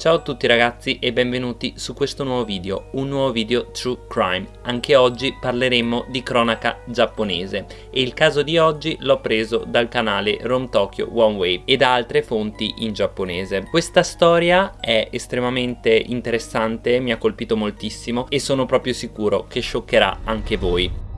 Ciao a tutti ragazzi e benvenuti su questo nuovo video, un nuovo video True Crime. Anche oggi parleremo di cronaca giapponese e il caso di oggi l'ho preso dal canale Rome Tokyo One Wave e da altre fonti in giapponese. Questa storia è estremamente interessante, mi ha colpito moltissimo e sono proprio sicuro che scioccherà anche voi.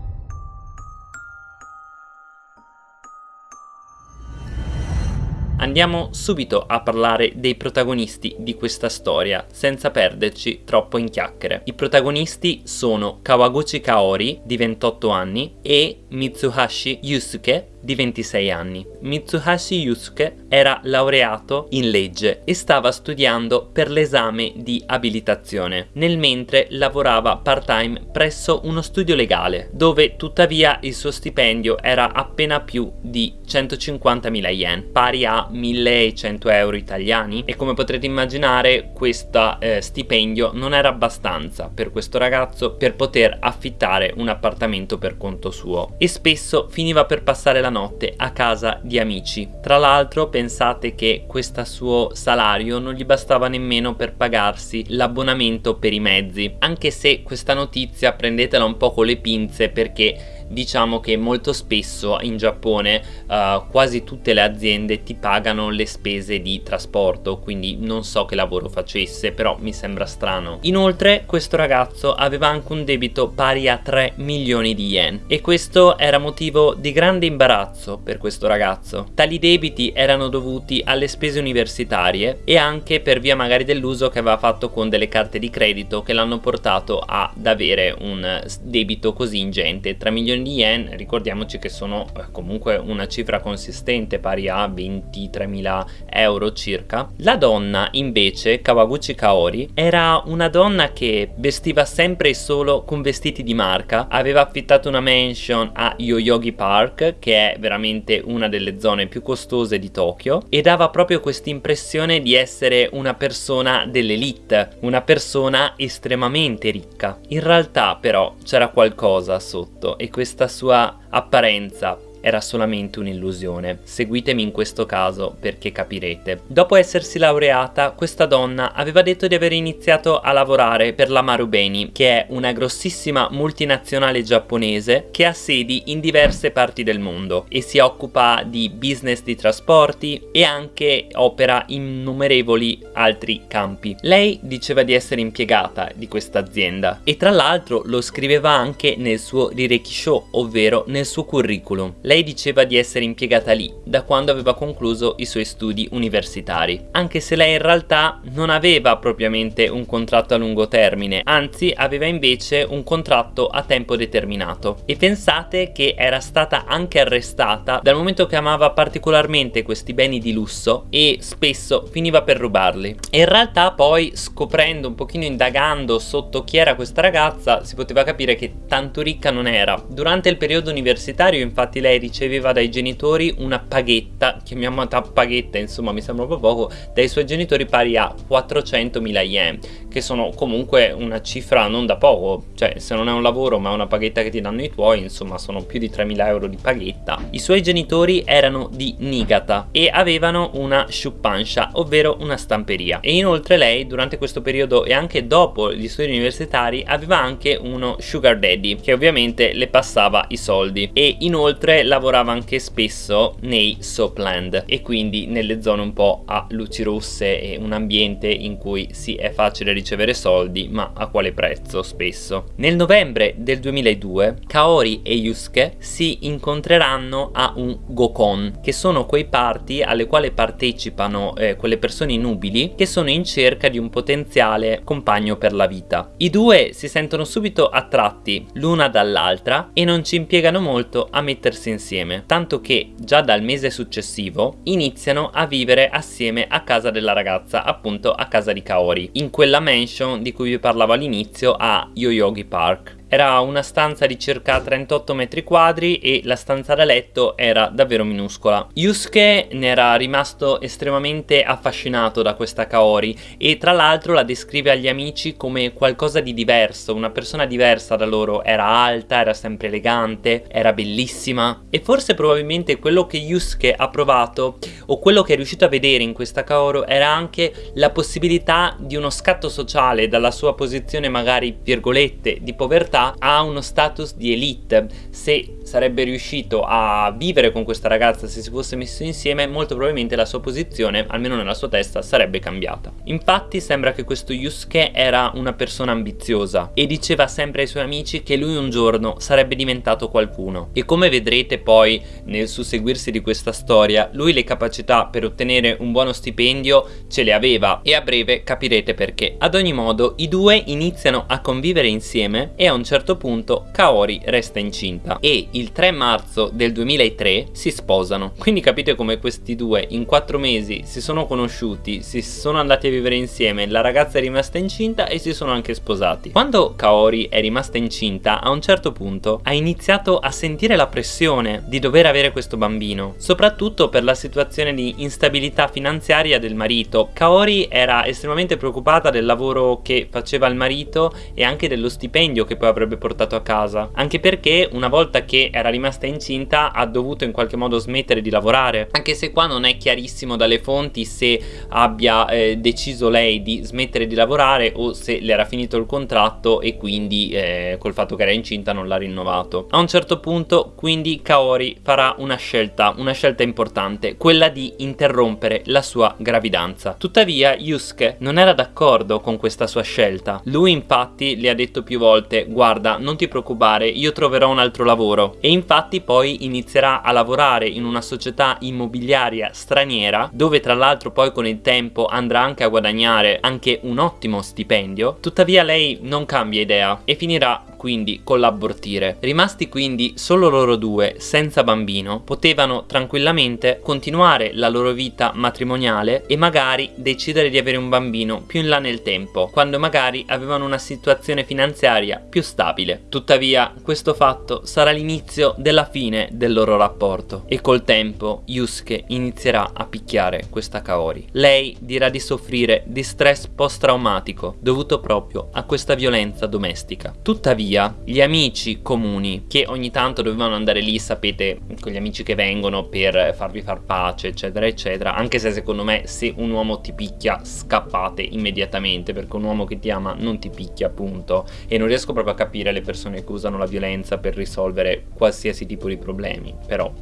Andiamo subito a parlare dei protagonisti di questa storia, senza perderci troppo in chiacchiere. I protagonisti sono Kawaguchi Kaori, di 28 anni, e Mitsuhashi Yusuke, di 26 anni. Mitsuhashi Yusuke era laureato in legge e stava studiando per l'esame di abilitazione, nel mentre lavorava part-time presso uno studio legale, dove tuttavia il suo stipendio era appena più di 150.000 yen, pari a 1100 euro italiani e come potrete immaginare questo eh, stipendio non era abbastanza per questo ragazzo per poter affittare un appartamento per conto suo e spesso finiva per passare la notte a casa di amici. Tra l'altro pensate che questo suo salario non gli bastava nemmeno per pagarsi l'abbonamento per i mezzi, anche se questa notizia prendetela un po' con le pinze perché diciamo che molto spesso in Giappone uh, quasi tutte le aziende ti pagano le spese di trasporto quindi non so che lavoro facesse però mi sembra strano. Inoltre questo ragazzo aveva anche un debito pari a 3 milioni di yen e questo era motivo di grande imbarazzo per questo ragazzo. Tali debiti erano dovuti alle spese universitarie e anche per via magari dell'uso che aveva fatto con delle carte di credito che l'hanno portato ad avere un debito così ingente 3 milioni di yen ricordiamoci che sono eh, comunque una cifra consistente pari a 23.000 euro circa. La donna invece Kawaguchi Kaori era una donna che vestiva sempre e solo con vestiti di marca. Aveva affittato una mansion a Yoyogi Park che è veramente una delle zone più costose di Tokyo e dava proprio questa impressione di essere una persona dell'elite una persona estremamente ricca. In realtà però c'era qualcosa sotto e questo questa sua apparenza era solamente un'illusione. Seguitemi in questo caso perché capirete. Dopo essersi laureata, questa donna aveva detto di aver iniziato a lavorare per la Marubeni, che è una grossissima multinazionale giapponese che ha sedi in diverse parti del mondo e si occupa di business di trasporti e anche opera in innumerevoli altri campi. Lei diceva di essere impiegata di questa azienda e tra l'altro lo scriveva anche nel suo Rirekisho, ovvero nel suo curriculum. Lei diceva di essere impiegata lì da quando aveva concluso i suoi studi universitari, anche se lei in realtà non aveva propriamente un contratto a lungo termine, anzi aveva invece un contratto a tempo determinato. E pensate che era stata anche arrestata dal momento che amava particolarmente questi beni di lusso e spesso finiva per rubarli. E in realtà poi scoprendo un pochino indagando sotto chi era questa ragazza si poteva capire che tanto ricca non era. Durante il periodo universitario infatti lei riceveva dai genitori una paghetta, chiamiamola paghetta, insomma mi sembra po' poco, dai suoi genitori pari a 400.000 yen, che sono comunque una cifra non da poco, cioè se non è un lavoro ma è una paghetta che ti danno i tuoi, insomma sono più di 3.000 euro di paghetta. I suoi genitori erano di Niigata e avevano una shupansha, ovvero una stamperia. E inoltre lei durante questo periodo e anche dopo gli studi universitari aveva anche uno sugar daddy che ovviamente le passava i soldi e inoltre lavorava anche spesso nei soapland e quindi nelle zone un po' a luci rosse e un ambiente in cui sì è facile ricevere soldi ma a quale prezzo spesso. Nel novembre del 2002 Kaori e Yusuke si incontreranno a un Gokon che sono quei party alle quali partecipano eh, quelle persone nubili che sono in cerca di un potenziale compagno per la vita. I due si sentono subito attratti l'una dall'altra e non ci impiegano molto a mettersi insieme insieme, tanto che già dal mese successivo iniziano a vivere assieme a casa della ragazza, appunto a casa di Kaori, in quella mansion di cui vi parlavo all'inizio a Yoyogi Park. Era una stanza di circa 38 metri quadri e la stanza da letto era davvero minuscola. Yusuke ne era rimasto estremamente affascinato da questa Kaori e tra l'altro la descrive agli amici come qualcosa di diverso, una persona diversa da loro, era alta, era sempre elegante, era bellissima. E forse probabilmente quello che Yusuke ha provato o quello che è riuscito a vedere in questa Kaoru era anche la possibilità di uno scatto sociale dalla sua posizione magari virgolette di povertà a uno status di elite. Se sarebbe riuscito a vivere con questa ragazza se si fosse messo insieme molto probabilmente la sua posizione almeno nella sua testa sarebbe cambiata. Infatti sembra che questo Yusuke era una persona ambiziosa e diceva sempre ai suoi amici che lui un giorno sarebbe diventato qualcuno. E come vedrete poi nel susseguirsi di questa storia lui le capacità per ottenere un buono stipendio ce le aveva e a breve capirete perché. Ad ogni modo i due iniziano a convivere insieme e a un certo punto Kaori resta incinta. E il 3 marzo del 2003 si sposano. Quindi capite come questi due in 4 mesi si sono conosciuti, si sono andati a vivere insieme, la ragazza è rimasta incinta e si sono anche sposati. Quando Kaori è rimasta incinta, a un certo punto ha iniziato a sentire la pressione di dover avere questo bambino, soprattutto per la situazione di instabilità finanziaria del marito. Kaori era estremamente preoccupata del lavoro che faceva il marito e anche dello stipendio che poi avrebbe portato a casa, anche perché una volta che era rimasta incinta ha dovuto in qualche modo smettere di lavorare, anche se qua non è chiarissimo dalle fonti se abbia eh, deciso lei di smettere di lavorare o se le era finito il contratto e quindi eh, col fatto che era incinta non l'ha rinnovato. A un certo punto quindi Kaori farà una scelta, una scelta importante, quella di interrompere la sua gravidanza. Tuttavia Yusuke non era d'accordo con questa sua scelta. Lui infatti le ha detto più volte guarda non ti preoccupare io troverò un altro lavoro e infatti poi inizierà a lavorare in una società immobiliaria straniera dove tra l'altro poi con il tempo andrà anche a guadagnare anche un ottimo stipendio. Tuttavia lei non cambia idea e finirà quindi con l'abortire. Rimasti quindi solo loro due, senza bambino, potevano tranquillamente continuare la loro vita matrimoniale e magari decidere di avere un bambino più in là nel tempo, quando magari avevano una situazione finanziaria più stabile. Tuttavia, questo fatto sarà l'inizio della fine del loro rapporto e col tempo Yusuke inizierà a picchiare questa Kaori. Lei dirà di soffrire di stress post-traumatico dovuto proprio a questa violenza domestica. Tuttavia, tuttavia gli amici comuni che ogni tanto dovevano andare lì sapete con gli amici che vengono per farvi far pace eccetera eccetera anche se secondo me se un uomo ti picchia scappate immediatamente perché un uomo che ti ama non ti picchia appunto e non riesco proprio a capire le persone che usano la violenza per risolvere qualsiasi tipo di problemi però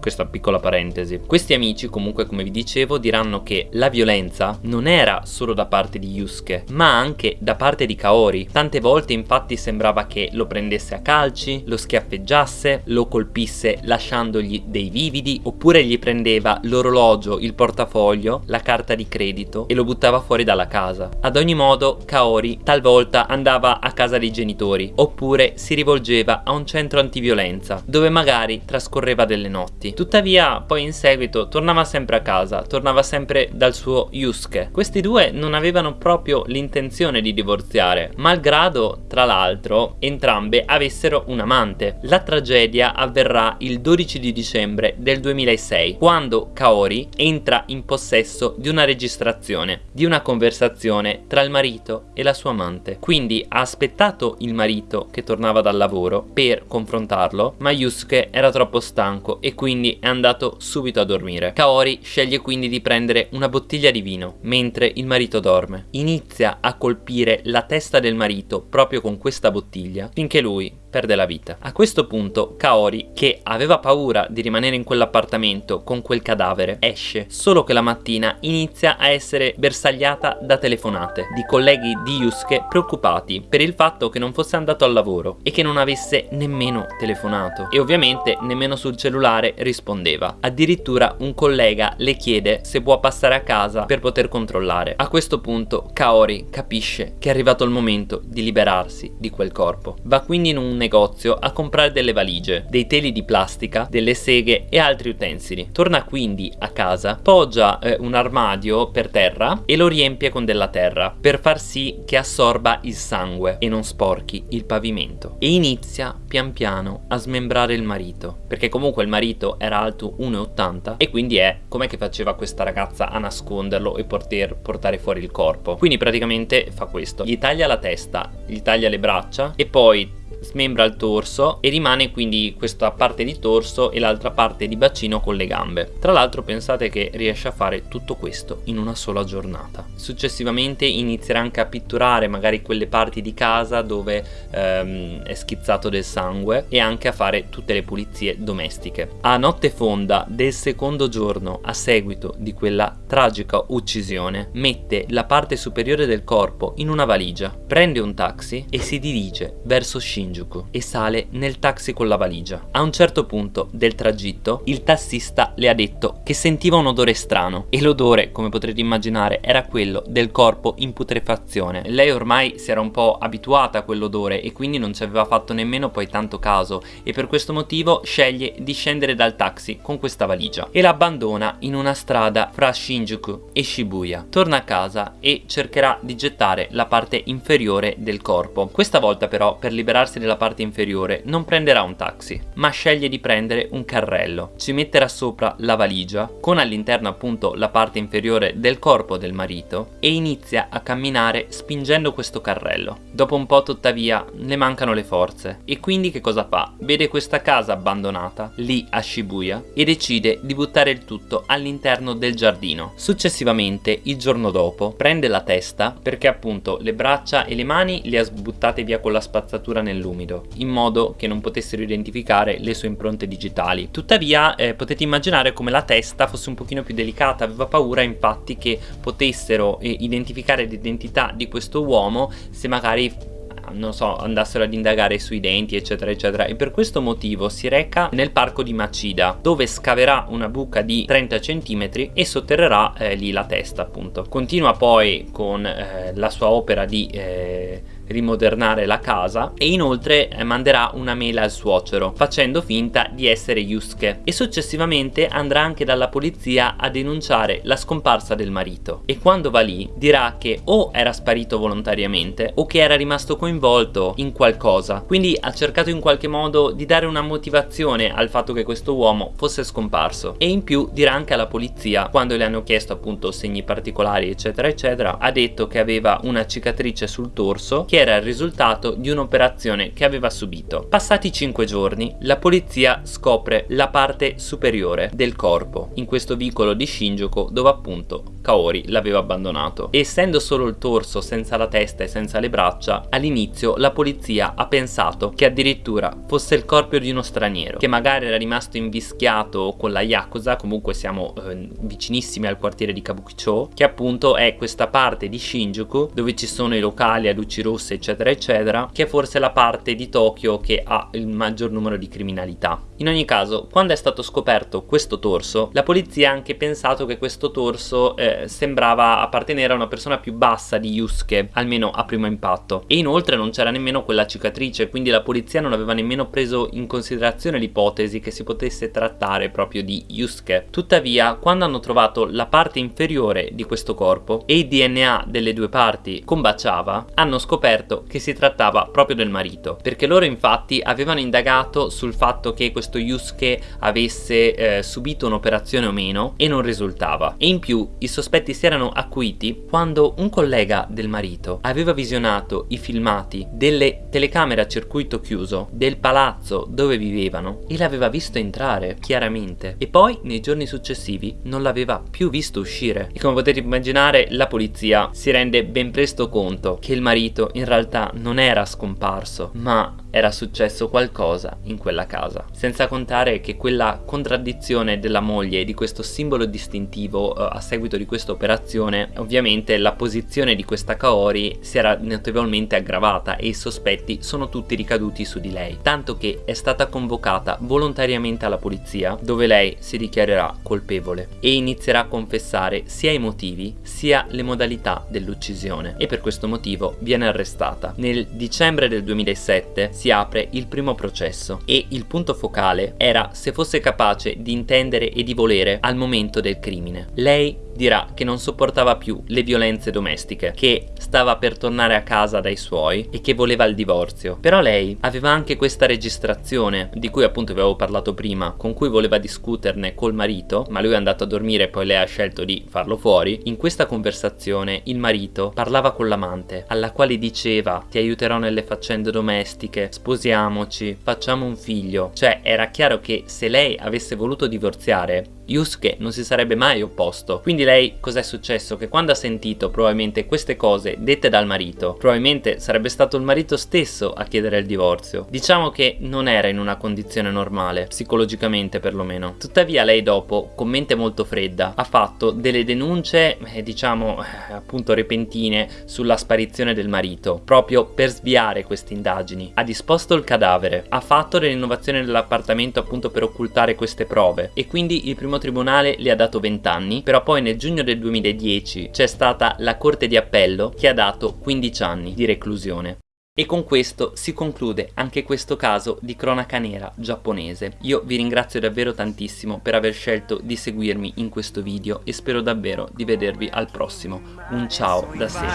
questa piccola parentesi. Questi amici comunque come vi dicevo diranno che la violenza non era solo da parte di Yusuke ma anche da parte di Kaori. Tante volte infatti sembrava che lo prendesse a calci, lo schiaffeggiasse, lo colpisse lasciandogli dei vividi oppure gli prendeva l'orologio, il portafoglio, la carta di credito e lo buttava fuori dalla casa. Ad ogni modo Kaori talvolta andava a casa dei genitori oppure si rivolgeva a un centro antiviolenza dove magari trascorreva delle notti avanti. Tuttavia poi in seguito tornava sempre a casa, tornava sempre dal suo Yusuke. Questi due non avevano proprio l'intenzione di divorziare, malgrado tra l'altro entrambe avessero un amante. La tragedia avverrà il 12 di dicembre del 2006, quando Kaori entra in possesso di una registrazione, di una conversazione tra il marito e la sua amante. Quindi ha aspettato il marito che tornava dal lavoro per confrontarlo, ma Yusuke era troppo stanco e quindi quindi è andato subito a dormire. Kaori sceglie quindi di prendere una bottiglia di vino mentre il marito dorme. Inizia a colpire la testa del marito proprio con questa bottiglia finché lui perde la vita. A questo punto Kaori, che aveva paura di rimanere in quell'appartamento con quel cadavere, esce, solo che la mattina inizia a essere bersagliata da telefonate di colleghi di Yusuke preoccupati per il fatto che non fosse andato al lavoro e che non avesse nemmeno telefonato e ovviamente nemmeno sul cellulare rispondeva. Addirittura un collega le chiede se può passare a casa per poter controllare. A questo punto Kaori capisce che è arrivato il momento di liberarsi di quel corpo. Va quindi in un negozio a comprare delle valigie, dei teli di plastica, delle seghe e altri utensili. Torna quindi a casa, poggia eh, un armadio per terra e lo riempie con della terra per far sì che assorba il sangue e non sporchi il pavimento. E inizia pian piano a smembrare il marito, perché comunque il marito era alto 1,80 e quindi è come che faceva questa ragazza a nasconderlo e poter portare fuori il corpo. Quindi praticamente fa questo, gli taglia la testa, gli taglia le braccia e poi smembra il torso e rimane quindi questa parte di torso e l'altra parte di bacino con le gambe. Tra l'altro pensate che riesce a fare tutto questo in una sola giornata. Successivamente inizierà anche a pitturare magari quelle parti di casa dove ehm, è schizzato del sangue e anche a fare tutte le pulizie domestiche. A notte fonda del secondo giorno a seguito di quella tragica uccisione mette la parte superiore del corpo in una valigia, prende un taxi e si dirige verso Shinjuku Shinjuku e sale nel taxi con la valigia. A un certo punto del tragitto il tassista le ha detto che sentiva un odore strano e l'odore, come potrete immaginare, era quello del corpo in putrefazione. Lei ormai si era un po' abituata a quell'odore e quindi non ci aveva fatto nemmeno poi tanto caso e per questo motivo sceglie di scendere dal taxi con questa valigia e l'abbandona in una strada fra Shinjuku e Shibuya. Torna a casa e cercherà di gettare la parte inferiore del corpo. Questa volta però per liberarsi della parte inferiore non prenderà un taxi, ma sceglie di prendere un carrello. Ci metterà sopra la valigia, con all'interno appunto la parte inferiore del corpo del marito, e inizia a camminare spingendo questo carrello. Dopo un po' tuttavia le mancano le forze, e quindi che cosa fa? Vede questa casa abbandonata, lì a Shibuya, e decide di buttare il tutto all'interno del giardino. Successivamente, il giorno dopo, prende la testa, perché appunto le braccia e le mani le ha buttate via con la spazzatura nell'uomo nell'umido, in modo che non potessero identificare le sue impronte digitali. Tuttavia eh, potete immaginare come la testa fosse un pochino più delicata, aveva paura infatti che potessero eh, identificare l'identità di questo uomo se magari non so, andassero ad indagare sui denti eccetera eccetera e per questo motivo si reca nel parco di Macida dove scaverà una buca di 30 cm e sotterrerà eh, lì la testa appunto. Continua poi con eh, la sua opera di eh, rimodernare la casa e inoltre eh, manderà una mail al suocero facendo finta di essere Yusuke. E successivamente andrà anche dalla polizia a denunciare la scomparsa del marito. E quando va lì dirà che o era sparito volontariamente o che era rimasto coinvolto in qualcosa. Quindi ha cercato in qualche modo di dare una motivazione al fatto che questo uomo fosse scomparso. E in più dirà anche alla polizia quando le hanno chiesto appunto segni particolari eccetera eccetera ha detto che aveva una cicatrice sul torso che era il risultato di un'operazione che aveva subito. Passati 5 giorni, la polizia scopre la parte superiore del corpo in questo vicolo di Shinjuku dove appunto Kaori l'aveva abbandonato. Essendo solo il torso senza la testa e senza le braccia, all'inizio la polizia ha pensato che addirittura fosse il corpo di uno straniero, che magari era rimasto invischiato con la Yakuza, comunque siamo eh, vicinissimi al quartiere di Kabukicho, che appunto è questa parte di Shinjuku dove ci sono i locali a luci rosse eccetera eccetera che è forse la parte di Tokyo che ha il maggior numero di criminalità in ogni caso quando è stato scoperto questo torso la polizia ha anche pensato che questo torso eh, sembrava appartenere a una persona più bassa di Yusuke almeno a primo impatto. E inoltre non c'era nemmeno quella cicatrice quindi la polizia non aveva nemmeno preso in considerazione l'ipotesi che si potesse trattare proprio di Yusuke. Tuttavia quando hanno trovato la parte inferiore di questo corpo e il DNA delle due parti combaciava hanno scoperto che si trattava proprio del marito, perché loro infatti avevano indagato sul fatto che questo Yusuke avesse eh, subito un'operazione o meno e non risultava. E in più i sospetti si erano acuiti quando un collega del marito aveva visionato i filmati delle telecamere a circuito chiuso del palazzo dove vivevano e l'aveva visto entrare chiaramente e poi nei giorni successivi non l'aveva più visto uscire e come potete immaginare la polizia si rende ben presto conto che il marito in realtà non era scomparso, ma era successo qualcosa in quella casa. Senza senza contare che quella contraddizione della moglie di questo simbolo distintivo uh, a seguito di questa operazione ovviamente la posizione di questa Kaori si era notevolmente aggravata e i sospetti sono tutti ricaduti su di lei. Tanto che è stata convocata volontariamente alla polizia dove lei si dichiarerà colpevole e inizierà a confessare sia i motivi sia le modalità dell'uccisione. E per questo motivo viene arrestata. Nel dicembre del 2007 si apre il primo processo e il punto focale era se fosse capace di intendere e di volere al momento del crimine. Lei dirà che non sopportava più le violenze domestiche, che stava per tornare a casa dai suoi e che voleva il divorzio. Però lei aveva anche questa registrazione, di cui appunto avevo parlato prima, con cui voleva discuterne col marito, ma lui è andato a dormire e poi lei ha scelto di farlo fuori. In questa conversazione il marito parlava con l'amante, alla quale diceva ti aiuterò nelle faccende domestiche, sposiamoci, facciamo un figlio. Cioè era chiaro che se lei avesse voluto divorziare Yusuke non si sarebbe mai opposto. Quindi lei cos'è successo? Che quando ha sentito probabilmente queste cose dette dal marito, probabilmente sarebbe stato il marito stesso a chiedere il divorzio. Diciamo che non era in una condizione normale, psicologicamente perlomeno. Tuttavia lei dopo, con mente molto fredda, ha fatto delle denunce, eh, diciamo eh, appunto repentine, sulla sparizione del marito, proprio per sviare queste indagini. Ha disposto il cadavere, ha fatto le rinnovazioni dell'appartamento appunto per occultare queste prove e quindi il primo tribunale le ha dato 20 anni, però poi nel giugno del 2010 c'è stata la Corte di Appello che ha dato 15 anni di reclusione. E con questo si conclude anche questo caso di cronaca nera giapponese. Io vi ringrazio davvero tantissimo per aver scelto di seguirmi in questo video e spero davvero di vedervi al prossimo. Un ciao da Seba.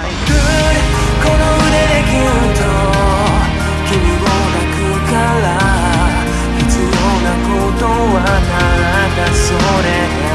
がそれ